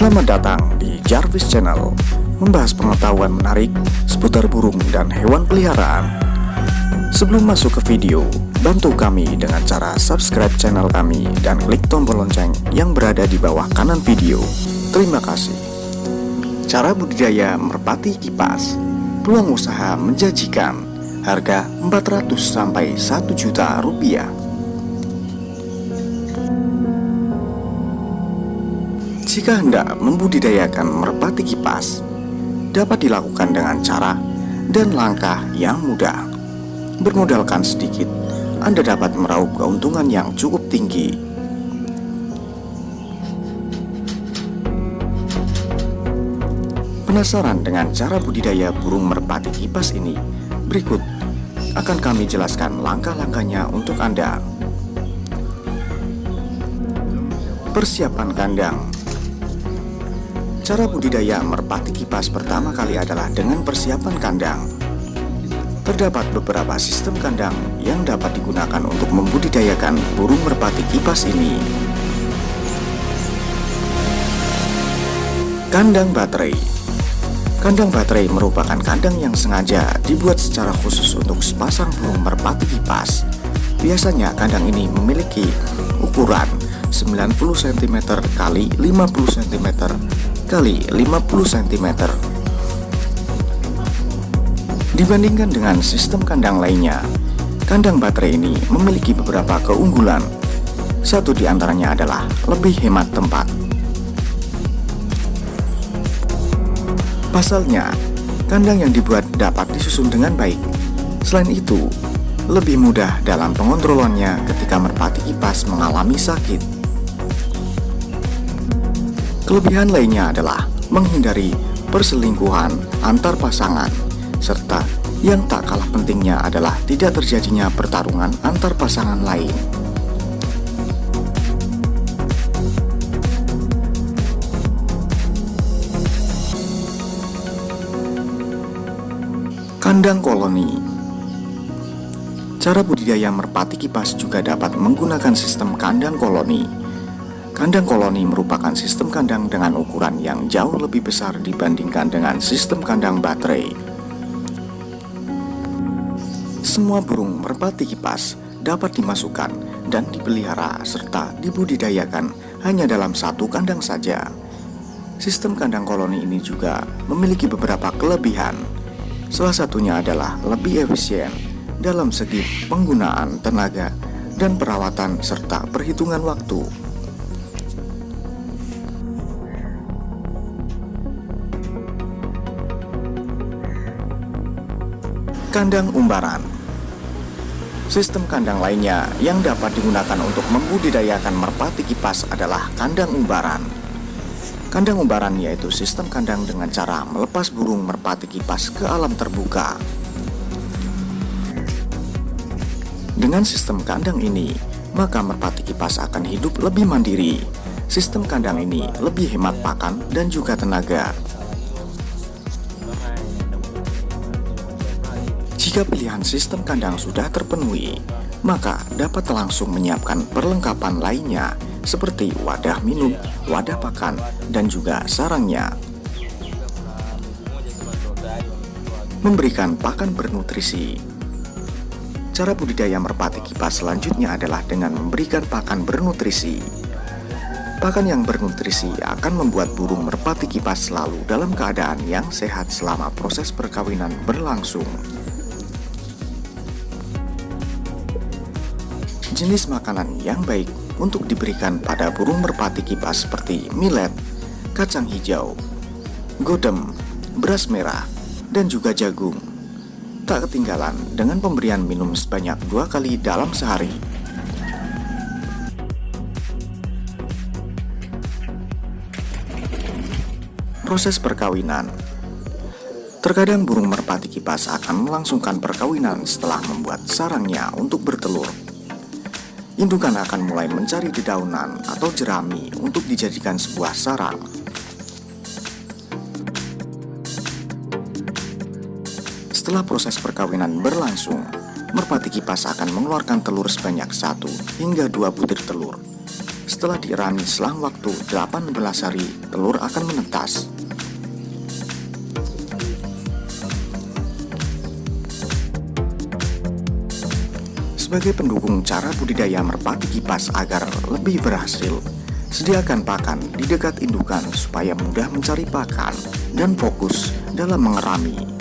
Selamat datang di Jarvis Channel Membahas pengetahuan menarik seputar burung dan hewan peliharaan. Sebelum masuk ke video, bantu kami dengan cara subscribe channel kami dan klik tombol lonceng yang berada di bawah kanan video. Terima kasih. Cara budidaya merpati kipas Peluang usaha menjanjikan Harga 400 sampai 1 juta rupiah Jika hendak membudidayakan merpati kipas, dapat dilakukan dengan cara dan langkah yang mudah. Bermodalkan sedikit, Anda dapat meraup keuntungan yang cukup tinggi. Penasaran dengan cara budidaya burung merpati kipas ini? Berikut akan kami jelaskan langkah-langkahnya untuk Anda. Persiapan kandang Cara budidaya merpati kipas pertama kali adalah dengan persiapan kandang. Terdapat beberapa sistem kandang yang dapat digunakan untuk membudidayakan burung merpati kipas ini. Kandang baterai Kandang baterai merupakan kandang yang sengaja dibuat secara khusus untuk sepasang burung merpati kipas. Biasanya kandang ini memiliki ukuran 90 cm x 50 cm kali 50 cm. Dibandingkan dengan sistem kandang lainnya, kandang baterai ini memiliki beberapa keunggulan. Satu di antaranya adalah lebih hemat tempat. Pasalnya, kandang yang dibuat dapat disusun dengan baik. Selain itu, lebih mudah dalam pengontrolannya ketika merpati kipas mengalami sakit. Kelebihan lainnya adalah menghindari perselingkuhan antar pasangan, serta yang tak kalah pentingnya adalah tidak terjadinya pertarungan antar pasangan lain. Kandang koloni Cara budidaya merpati kipas juga dapat menggunakan sistem kandang koloni Kandang koloni merupakan sistem kandang dengan ukuran yang jauh lebih besar dibandingkan dengan sistem kandang baterai. Semua burung merpati kipas dapat dimasukkan dan dipelihara serta dibudidayakan hanya dalam satu kandang saja. Sistem kandang koloni ini juga memiliki beberapa kelebihan. Salah satunya adalah lebih efisien dalam segi penggunaan tenaga dan perawatan serta perhitungan waktu. Kandang umbaran Sistem kandang lainnya yang dapat digunakan untuk membudidayakan merpati kipas adalah kandang umbaran. Kandang umbaran yaitu sistem kandang dengan cara melepas burung merpati kipas ke alam terbuka. Dengan sistem kandang ini, maka merpati kipas akan hidup lebih mandiri. Sistem kandang ini lebih hemat pakan dan juga tenaga. Jika pilihan sistem kandang sudah terpenuhi, maka dapat langsung menyiapkan perlengkapan lainnya seperti wadah minum, wadah pakan, dan juga sarangnya. Memberikan pakan bernutrisi Cara budidaya merpati kipas selanjutnya adalah dengan memberikan pakan bernutrisi. Pakan yang bernutrisi akan membuat burung merpati kipas selalu dalam keadaan yang sehat selama proses perkawinan berlangsung. Jenis makanan yang baik untuk diberikan pada burung merpati kipas seperti millet, kacang hijau, godem, beras merah, dan juga jagung. Tak ketinggalan dengan pemberian minum sebanyak dua kali dalam sehari. Proses perkawinan Terkadang burung merpati kipas akan melangsungkan perkawinan setelah membuat sarangnya untuk bertelur Indukan akan mulai mencari dedaunan atau jerami untuk dijadikan sebuah sarang. Setelah proses perkawinan berlangsung, merpati kipas akan mengeluarkan telur sebanyak satu hingga dua butir telur. Setelah dirami selang waktu 18 hari, telur akan menetas. Sebagai pendukung cara budidaya merpati kipas agar lebih berhasil, sediakan pakan di dekat indukan supaya mudah mencari pakan dan fokus dalam mengerami